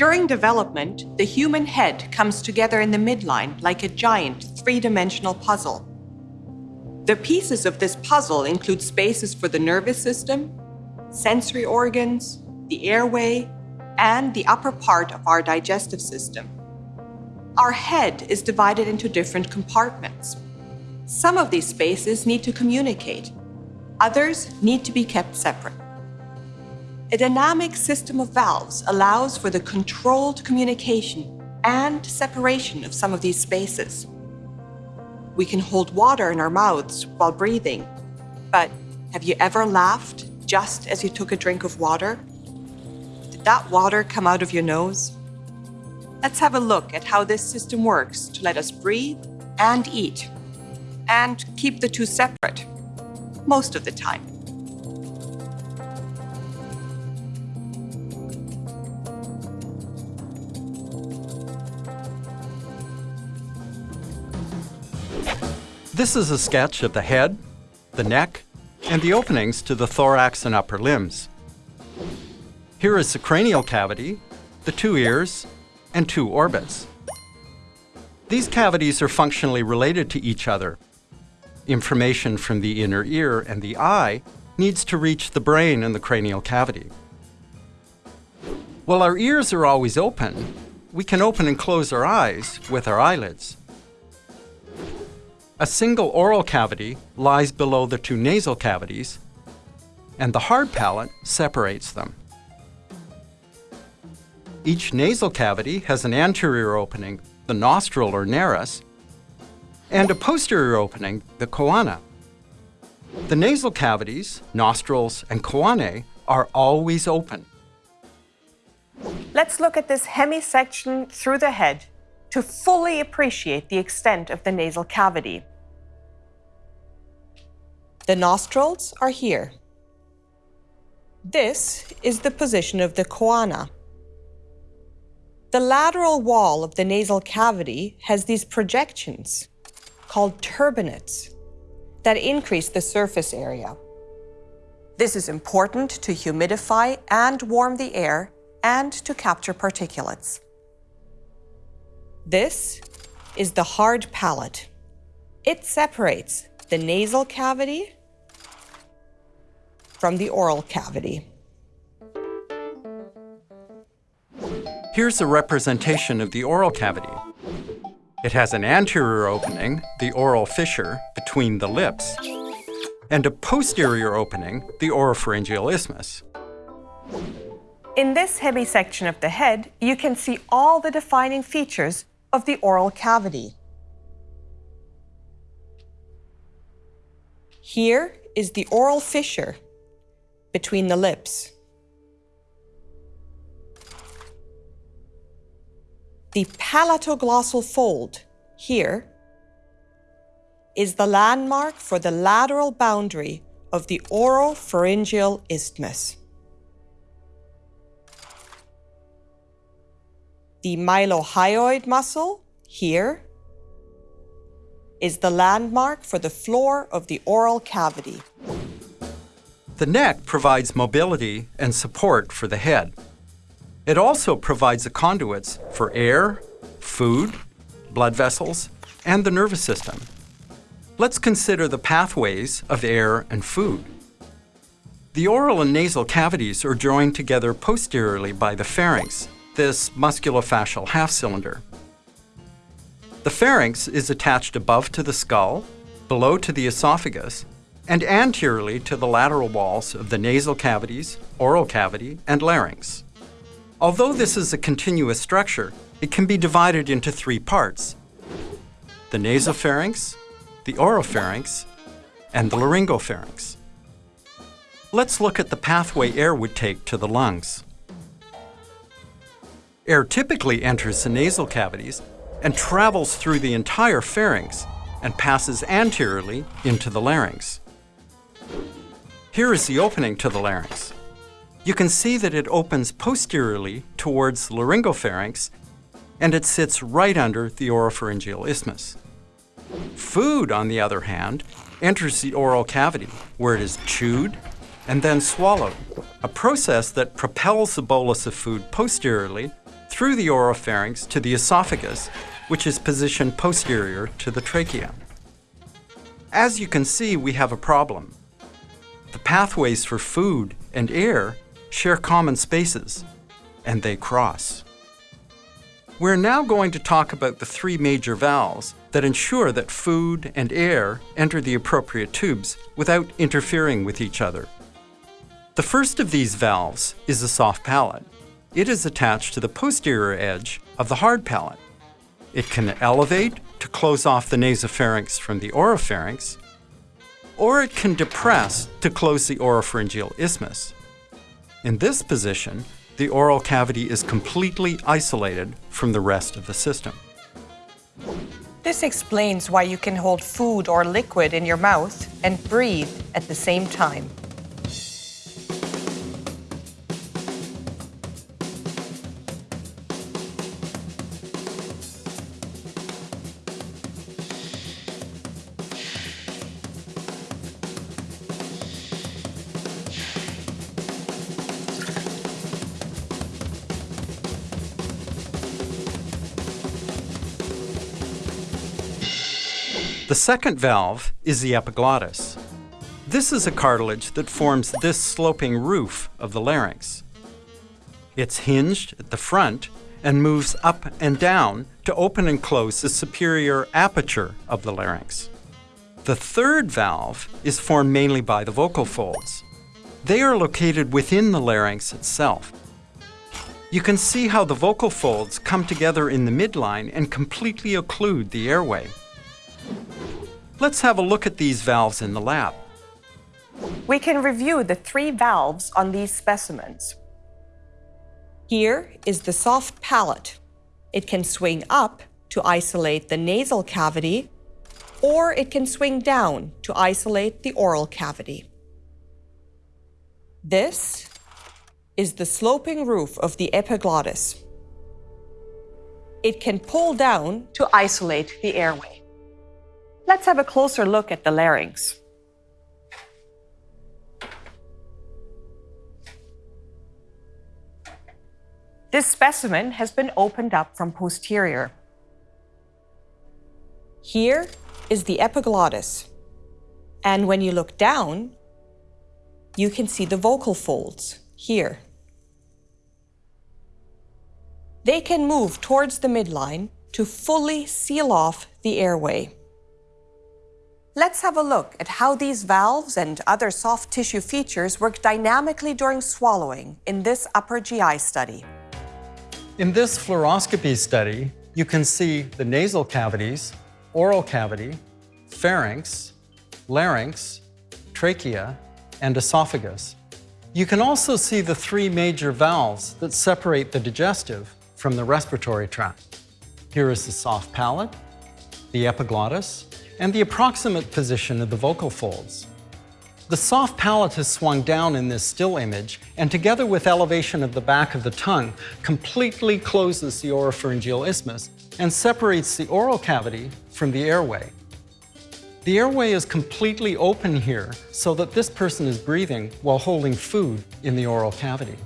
During development, the human head comes together in the midline like a giant three-dimensional puzzle. The pieces of this puzzle include spaces for the nervous system, sensory organs, the airway, and the upper part of our digestive system. Our head is divided into different compartments. Some of these spaces need to communicate. Others need to be kept separate. A dynamic system of valves allows for the controlled communication and separation of some of these spaces. We can hold water in our mouths while breathing, but have you ever laughed just as you took a drink of water? Did that water come out of your nose? Let's have a look at how this system works to let us breathe and eat, and keep the two separate, most of the time. This is a sketch of the head, the neck, and the openings to the thorax and upper limbs. Here is the cranial cavity, the two ears, and two orbits. These cavities are functionally related to each other. Information from the inner ear and the eye needs to reach the brain and the cranial cavity. While our ears are always open, we can open and close our eyes with our eyelids. A single oral cavity lies below the two nasal cavities, and the hard palate separates them. Each nasal cavity has an anterior opening, the nostril or nares, and a posterior opening, the choana. The nasal cavities, nostrils, and choanae are always open. Let's look at this hemisection through the head to fully appreciate the extent of the nasal cavity. The nostrils are here. This is the position of the choana. The lateral wall of the nasal cavity has these projections, called turbinates, that increase the surface area. This is important to humidify and warm the air and to capture particulates. This is the hard palate. It separates the nasal cavity from the oral cavity. Here's a representation of the oral cavity. It has an anterior opening, the oral fissure, between the lips, and a posterior opening, the oropharyngeal isthmus. In this hemisection of the head, you can see all the defining features of the oral cavity. Here is the oral fissure between the lips. The palatoglossal fold here is the landmark for the lateral boundary of the oropharyngeal isthmus. The mylohyoid muscle here is the landmark for the floor of the oral cavity. The neck provides mobility and support for the head. It also provides the conduits for air, food, blood vessels, and the nervous system. Let's consider the pathways of air and food. The oral and nasal cavities are joined together posteriorly by the pharynx, this musculofascial half-cylinder. The pharynx is attached above to the skull, below to the esophagus, and anteriorly to the lateral walls of the nasal cavities, oral cavity, and larynx. Although this is a continuous structure, it can be divided into three parts. The nasopharynx, the oropharynx, and the laryngopharynx. Let's look at the pathway air would take to the lungs. Air typically enters the nasal cavities and travels through the entire pharynx and passes anteriorly into the larynx. Here is the opening to the larynx. You can see that it opens posteriorly towards the laryngopharynx and it sits right under the oropharyngeal isthmus. Food, on the other hand, enters the oral cavity where it is chewed and then swallowed, a process that propels the bolus of food posteriorly through the oropharynx to the esophagus, which is positioned posterior to the trachea. As you can see, we have a problem. The pathways for food and air share common spaces, and they cross. We're now going to talk about the three major valves that ensure that food and air enter the appropriate tubes without interfering with each other. The first of these valves is the soft palate. It is attached to the posterior edge of the hard palate. It can elevate to close off the nasopharynx from the oropharynx, or it can depress to close the oropharyngeal isthmus. In this position, the oral cavity is completely isolated from the rest of the system. This explains why you can hold food or liquid in your mouth and breathe at the same time. The second valve is the epiglottis. This is a cartilage that forms this sloping roof of the larynx. It's hinged at the front and moves up and down to open and close the superior aperture of the larynx. The third valve is formed mainly by the vocal folds. They are located within the larynx itself. You can see how the vocal folds come together in the midline and completely occlude the airway. Let's have a look at these valves in the lab. We can review the three valves on these specimens. Here is the soft palate. It can swing up to isolate the nasal cavity, or it can swing down to isolate the oral cavity. This is the sloping roof of the epiglottis. It can pull down to isolate the airway. Let's have a closer look at the larynx. This specimen has been opened up from posterior. Here is the epiglottis. And when you look down, you can see the vocal folds here. They can move towards the midline to fully seal off the airway. Let's have a look at how these valves and other soft tissue features work dynamically during swallowing in this upper GI study. In this fluoroscopy study, you can see the nasal cavities, oral cavity, pharynx, larynx, trachea, and esophagus. You can also see the three major valves that separate the digestive from the respiratory tract. Here is the soft palate, the epiglottis, and the approximate position of the vocal folds. The soft palate is swung down in this still image, and together with elevation of the back of the tongue, completely closes the oropharyngeal isthmus and separates the oral cavity from the airway. The airway is completely open here so that this person is breathing while holding food in the oral cavity.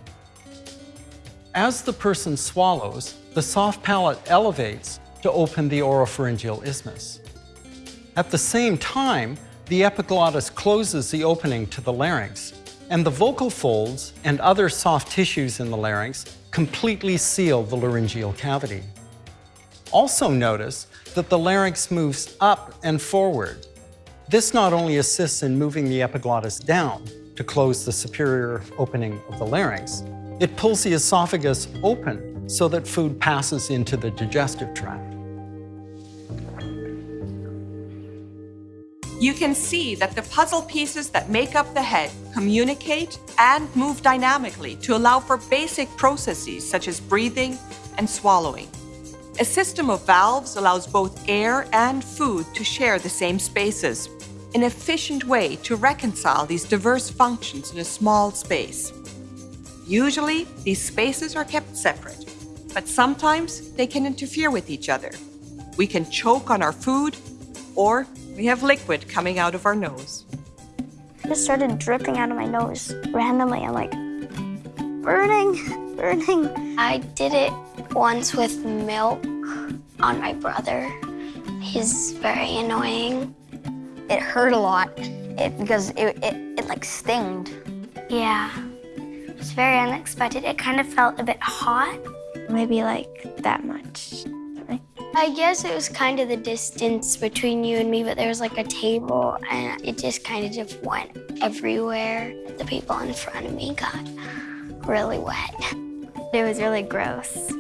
As the person swallows, the soft palate elevates to open the oropharyngeal isthmus. At the same time, the epiglottis closes the opening to the larynx, and the vocal folds and other soft tissues in the larynx completely seal the laryngeal cavity. Also notice that the larynx moves up and forward. This not only assists in moving the epiglottis down to close the superior opening of the larynx, it pulls the esophagus open so that food passes into the digestive tract. You can see that the puzzle pieces that make up the head communicate and move dynamically to allow for basic processes such as breathing and swallowing. A system of valves allows both air and food to share the same spaces, an efficient way to reconcile these diverse functions in a small space. Usually, these spaces are kept separate, but sometimes they can interfere with each other. We can choke on our food or we have liquid coming out of our nose. It just started dripping out of my nose randomly. I'm like, burning, burning. I did it once with milk on my brother. He's very annoying. It hurt a lot it, because it, it, it like stinged. Yeah. It was very unexpected. It kind of felt a bit hot. Maybe like that much. I guess it was kind of the distance between you and me, but there was like a table and it just kind of just went everywhere. The people in front of me got really wet. It was really gross.